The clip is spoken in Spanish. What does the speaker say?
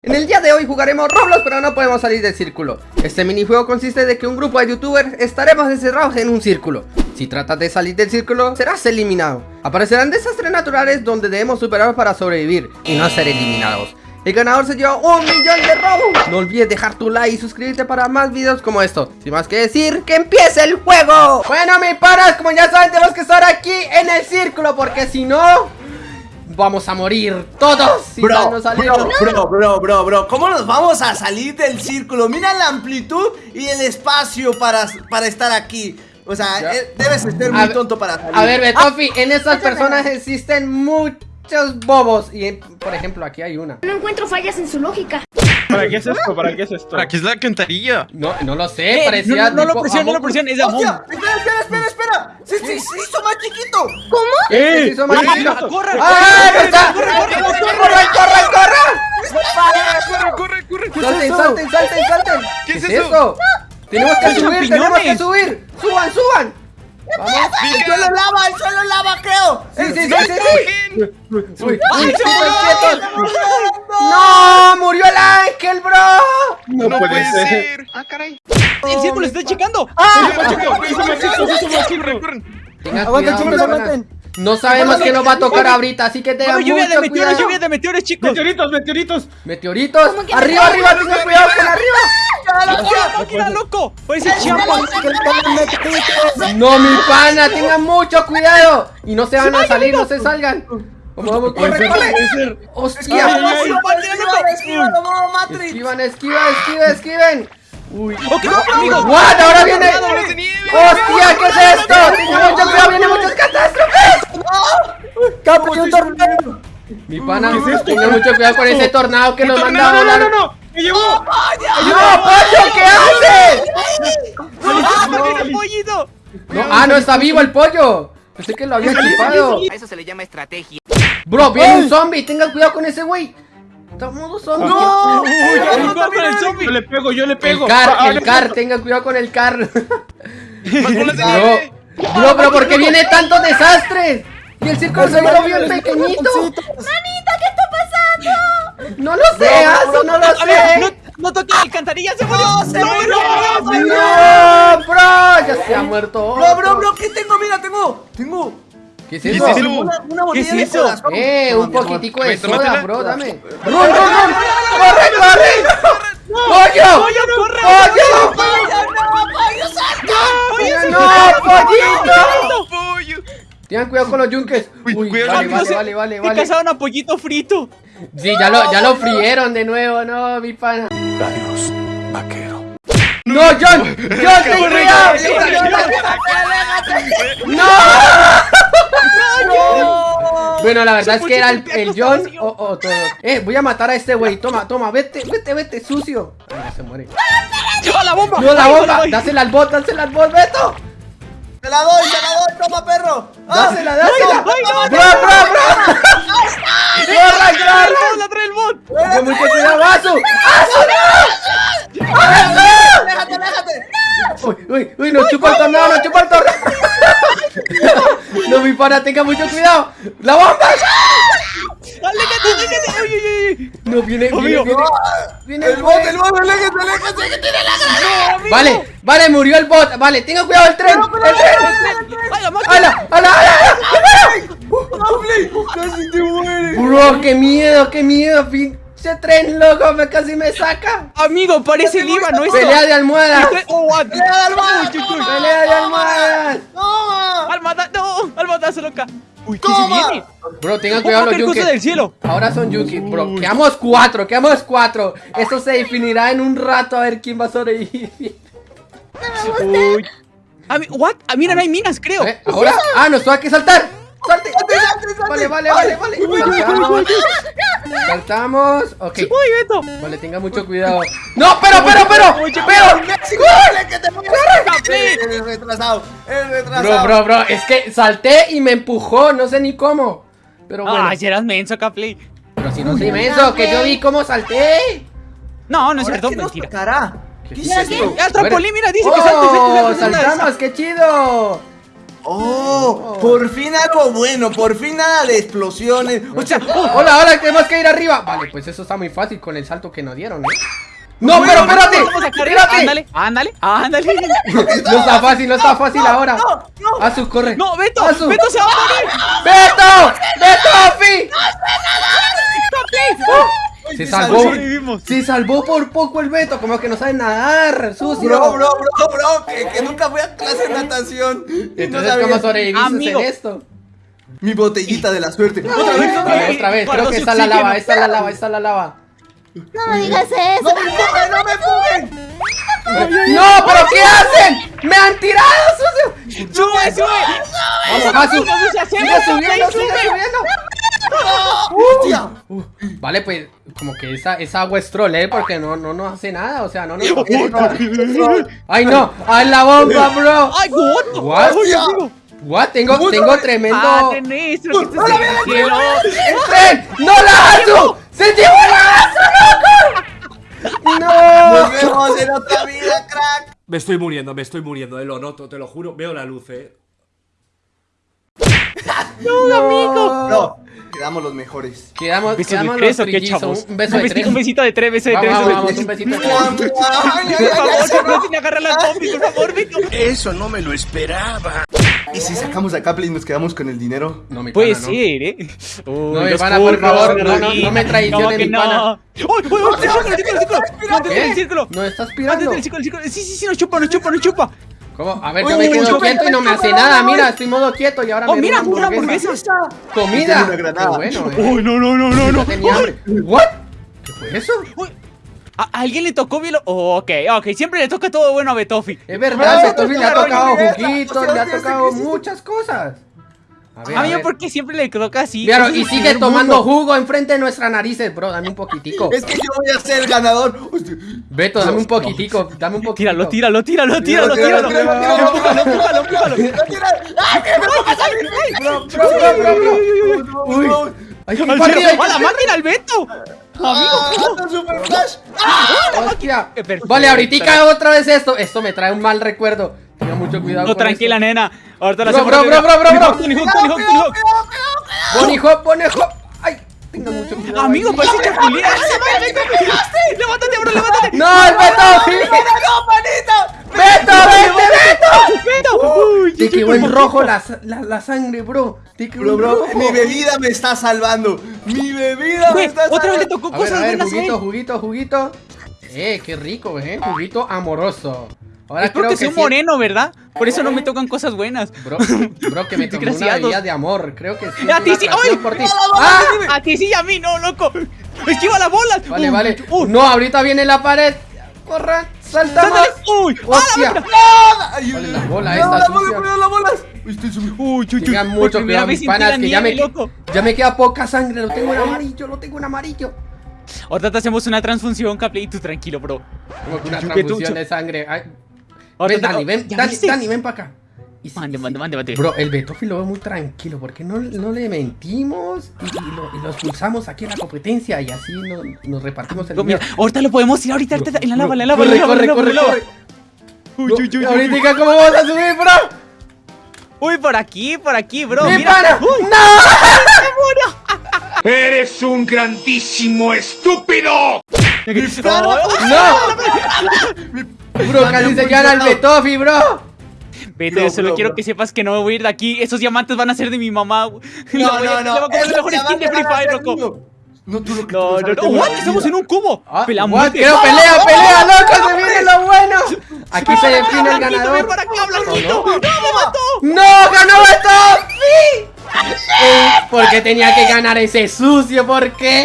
En el día de hoy jugaremos Roblox pero no podemos salir del círculo. Este minijuego consiste de que un grupo de youtubers estaremos encerrados en un círculo. Si tratas de salir del círculo serás eliminado. Aparecerán desastres naturales donde debemos superar para sobrevivir y no ser eliminados. El ganador se lleva un millón de Robux. No olvides dejar tu like y suscribirte para más videos como estos Sin más que decir, ¡que empiece el juego! Bueno, mis panas, como ya saben tenemos que estar aquí en el círculo Porque si no, vamos a morir todos. Si bro, bro, bro, bro, bro, bro, ¿cómo nos vamos a salir del círculo? Mira la amplitud y el espacio para, para estar aquí. O sea, eh, debes ser muy tonto para salir. A ver, Betofi, en estas personas existen muchos bobos Y, por ejemplo, aquí hay una. No encuentro fallas en su lógica ¿Para qué es esto? ¿Para qué es esto? ¿Para qué es la cantarilla? No, no lo sé, parecía No, no lo presiones, no lo presiones, es Among Espera, espera, espera, espera se, se, hizo más chiquito ¿Cómo? Se hizo más chiquito ¡Corre! ¡Ah, no está! ¡Corre, corre, corre, corre! ¡Corre, corre, corre! ¡Salten, salten, salten, salten! ¿Qué es eso? Tenemos que subir, tenemos que subir ¡Suban, suban! ¡Vamos! ¡El suelo lava, el suelo lava, creo! ¡Sí, sí, sí, sí! ¡Uy, uy, ¡No! ¡Murió el ángel, bro! No, no puede ser. ¡Ah, caray! ¡El círculo está checando! ¡Ah! Aguanten, chicos, aguanten. No sabemos qué nos va a tocar ahorita, así que tengan mucho lluvia de meteoros, cuidado. lluvia de meteoros, chicos. Meteoritos, meteoritos. Meteoritos. Arriba, arriba, tengan cuidado con arriba. No, mi pana, tengan mucho cuidado. Y no se van a salir, no se salgan. Vamos, vamos, corre, corre. ¡Hostia! Esquivan, esquivan, esquiven, esquiven. Uy. Ok, amigo. ¡What! Ahora viene. ¡Hostia! ¿Qué es esto? Tengan mucho cuidado, vienen muchas catástrofes. ¡Capo, un tornado! Mi pana, tengan mucho cuidado con ese tornado que nos manda a No, volar. no, no. Me llevó. ¡No, pollo! ¿Qué haces? ¡Ah, el pollito! No, ah, no está vivo el pollo. Pensé que lo había chupado. A eso se le llama estrategia. Bro, viene un zombie. Tengan cuidado con ese güey. ¡No! ¡Uy, ya con el zombie! Yo le pego, yo le El pego. car, Ah, el le car, tengan cuidado con el car. Nieve. bro, pero ¿por qué viene tantos desastres? Y el círculo se volvió bien pequeñito. ¡Manita, qué está pasando! No lo sé, Aso, no lo no, sé. no toques la alcantarilla, se murió. se murió! No, bro, ya se ha muerto. Bro, bro, bro, ¿qué tengo? Mira, tengo, tengo ¿Qué es ¿Qué eso? es eso? una, una botella es de eso? Eh, un poquitico de Tómatela. soda, bro, dame. ¡Run, run, run! ¡Corre, corre! ¡Pollo! ¡Pollo, corre! ¡Pollo! ¡Pollo, ¡No, pollito! Pollo. Tengan cuidado con los yunques. Uy, vale, vale, vale, vale. cazaron a pollito frito. Sí, ya lo, ya lo frieron de nuevo, no, mi pana. Adiós, vaquero. ¡No, John! ¡John, ten cuidado! ¡No! Bueno, la verdad es que era el, el John o, o todo. Eh, voy a matar a este güey. Toma, toma, vete, vete, vete, sucio. Ay, ya se muere. ¡Lleva la bomba! No, la bomba. Dásela al bot, dásela al bot, Beto. ¡Te la doy, te la doy! ¡Toma, perro! ¡Ah! Dásela, dásela. no, Bro, bro, bro. ¡Corra, ¡Trae corra! el bot, la trae el bot! Ten mucho cuidado, Asu. ¡Déjate, déjate! Uy, uy, uy, nos chupa el tornado, nos chupa el tornado. No, mi pana, tenga mucho cuidado. ¡La bomba! ¡Aléjate, aléjate! ¡Uy, uy, uy! No, viene, viene, viene. Viene ¡El bote, el bote! ¡Aléjate, aléjate! ¡Que tiene la Vale, vale, murió el bot. Vale, tenga cuidado el tren. El tren. ¡Hala, hala, hala! ¡Casi te mueres! Bro, qué miedo, qué miedo. Pinche tren, loco, me casi me saca. Amigo, parece el IVA, ¿no es? Pelea de almohadas. ¡Oh, what? Pelea de almohadas. ¡Toma! ¡Almada! ¡No! ¡Almada se loca! ¡Uy, qué se viene! Bro, tengan ¡Oh, cuidado los del cielo! Ahora son Yuki, bro. Quedamos cuatro, quedamos cuatro. Esto se definirá en un rato a ver quién va a sobrevivir. Uy. Ah, mi- ¿What? Ah, mira, no hay minas, creo. ¿Eh? ¿Ahora? Ah, nos hay que saltar. ¡Salte! Vale, vale, vale, vale. Saltamos. Saltamos. Ok. Vale, tenga mucho cuidado. ¡No, pero, pero, pero! ¡Pero! ¡Corre, que te mueres! ¡Eres retrasado! ¡Eres retrasado! Bro, bro, bro, es que salté y me empujó, no sé ni cómo. Pero bueno. ¡Ay, eras menso, Capley! pero si no soy menso, que yo vi cómo salté. No, no es cierto, ¿qué nos mentira. ¿Qué es esto? ¡Ah, trampolín! Mira, dice que ¡Oh, saltamos! ¡Qué chido! Oh, por fin algo bueno, por fin nada de explosiones. O sea, Hola, hola, tenemos que ir arriba. Vale, pues eso está muy fácil con el salto que nos dieron, ¿eh? No, pero espérate, espérate. Ándale, ándale, ándale. No está fácil, no está fácil ahora. Azu, corre. No, Beto, Azu. Beto se va a morir. ¡Beto! ¡Beto, Fi! Ay, Se salvó. Sobrevivimos. Se salvó por poco el Beto, como que no sabe nadar, sucio. Bro, bro, bro, bro, que, que nunca fui a clase de natación. No Entonces, sabía. ¿cómo sobreviviste en esto? Mi botellita de la suerte. Otra vez, otra vez. otra vez, creo que está la lava, está la lava, está la lava. No me digas eso. ¡No me fuguen, no me fuguen! ¡No, pero qué hacen! ¡Me han tirado, sucio! Sube, sube. Vamos. No hace, Sigue no, subiendo, sigue sube. subiendo. ¡Hostia! Uh, vale, pues como que esa, esa agua es troll, ¿eh? Porque no, no nos hace nada, o sea, no nos ¡Ay, no! ¡Ay, la bomba, bro! Ay, what? What? Tengo, tengo tremendo... Estás en el cielo. ¡Entren! ¡No la Azu! ¡Se llevó la Azu, loco! ¡No! Nos vemos en otra vida, crack. Me estoy muriendo, me estoy muriendo, eh, lo noto, te lo juro. Veo la luz, eh. ¡No, No, quedamos los mejores. Quedamos, ¿Beso de quedamos tres qué, chavos? Un beso de tres. un besito de tres, beso de tres. Vamos, beso de vamos, tres. un besito de tres. Por favor, no sin agarrar la pompi, por favor, Beto. Eso no me lo esperaba. ¿Y si sacamos a Capley y nos quedamos con el dinero? No, mi Puede no. ser, ¿eh? Uy, No, pana, por favor, no, no, no me traiciones, ¿Cómo que mi no? pana. ¡Uy, uy, uy! ¡Círculo, círculo, círculo! ¡Mantente en el ¿Qué? círculo! No estás ¡Mantente pirando. en el círculo, el círculo! Sí, sí, sí, nos chupa, nos chupa, nos chupa. ¿Cómo? A ver, yo me quedo quieto y no me hace nada. Mira, estoy modo quieto y ahora Oh, me mira, doy una hamburguesa. Comida. Bueno, eh. ¡Uy, no, no, no, no, no! ¿What? ¿Qué fue eso? Uy, ¿A alguien le tocó bien? lo- Oh, ok, ok, siempre le toca todo bueno a Betofi. Es verdad, Betofi le ha tocado juguitos, le ha ¿qué es- tocado muchas cosas. A ver, A a mí, ver. ¿por qué siempre le toca así? Claro, y el sigue tomando mundo. jugo enfrente de nuestras narices, bro. Dame un poquitico. Es que yo voy a ser el ganador. Beto, dame un poquitico, dame un poquitico. Tíralo, tíralo, tíralo, tíralo, Tíralo, Empújalo, empújalo, empújalo. ¡Ay, que me pongo a salir! Bro, bro, bro, bro, bro. Uy. Ay, qué ¡Al partido, la máquina, al Beto! ¡Ah, anda Super Flash! Hostia. Eh. Vale, ahorita otra vez esto. Esto me trae un mal recuerdo. Tenga mucho cuidado. No, con tranquila, esto. nena. Ahorita la Bro, bro, bro, bro, bro, bro. Tony Hawk, Tony Hawk, Tony Hawk. Bonnie Hop, Bonnie Hop. Ay, tenga mucho cuidado. Amigo, parece chapulín. ¡Ah! ¡Levántate, bro, levántate! ¡No, el Beto! ¡No, manita! ¡Beto, vete, Beto! ¡Beto! Uy, Te quedó en rojo la, sa- la, la sangre, bro. Te quedó Bro, bro, mi bebida me está salvando. Mi bebida me está otra vez le salvando. tocó cosas a ver, buenas juguito, juguito, juguito. Eh, qué rico, eh. Juguito amoroso. Ahora Es porque creo soy que un sí- moreno, ¿verdad? Por eso no me tocan cosas buenas. Bro, bro, que me tomé una bebida de amor. Creo que sí. A ti sí, ¡ay! por ti. ¡Ah! ¡Ah! A ti sí y a mí, no, loco. Esquiva las bolas. Vale, vale. No, ahorita viene la pared. Corran, saltamos. ¡Sáltale! ¡Uy! ¡Ah, Hostia. ay, la bola esta la bola, cuidado, las bolas. Uy, chuy, chuy. Mucho cuidado, mis panas, que ya me, ya me queda poca sangre. Lo tengo en amarillo, lo tengo en amarillo. Ahorita te hacemos una transfusión, Capley, y tú tranquilo, bro. Como que una transfusión de sangre. Ay. Ven, te- Dani, ven, ¿Ya Dani? Dani, ven para acá. Y Mande, mande, mande, mande. Bro, el Betofi lo ve muy tranquilo. ¿Por qué no, no le mentimos y, y lo, y lo expulsamos aquí en la competencia? Y así no- nos repartimos el mira, ahorita lo podemos ir ahorita, ahorita en la lava, en la lava, corre, en la lava, corre, en la lava, corre, en la lava. corre. Uy, uy, uy, ahorita, ¿cómo vamos a subir, bro? Uy, por aquí, por aquí, bro. ¡Mi mira. pana! Uy, ¡No! ¡Eres un grandísimo estúpido! No, ¡No! Bro, casi se llevan al Betofi, bro. Vete, Bro, yo solo bro, quiero bro. que sepas que no me voy a ir de aquí. Esos diamantes van a ser de mi mamá. No, no, no. esos mejor skin de Free Fire, loco. No, tú lo que No, tú no, no. de What? Estamos en un cubo. Ah, muerte. Creo, pelea, pelea, loco, se viene lo bueno. Aquí se define el ven ganador. para acá, Blanquito. ¿O ¡No, me mató! ¡No! ¡Ganó Betofi! Eh, ¿Por qué tenía que ganar ese sucio? ¿Por qué?